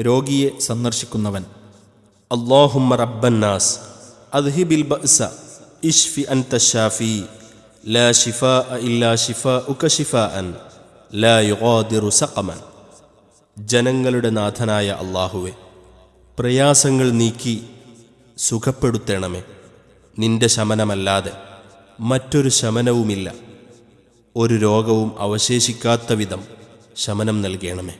രോഗിയെ സന്ദർശിക്കുന്നവൻ. അള്ളാഹുമ്മ റബ്ബന്നാസ് അദ്ഹിബിൽ ബഅസ ഇഷ്ഫി അൻത ഷാഫി ലാ ഷിഫാ ഇല്ലാ ഷിഫാ ഉക ഷിഫാ അൻ ലാ യുഗാദിറു സഖമൻ. ജനങ്ങളുടെ നാഥനായ അള്ളാഹുവെ പ്രയാസങ്ങൾ നീക്കി സുഖപ്പെടുത്തണമേ. നിന്റെ ശമനമല്ലാതെ മറ്റൊരു ശമനവുമില്ല. ഒരു രോഗവും അവശേഷിക്കാത്ത വിധം ശമനം നൽകണമേ.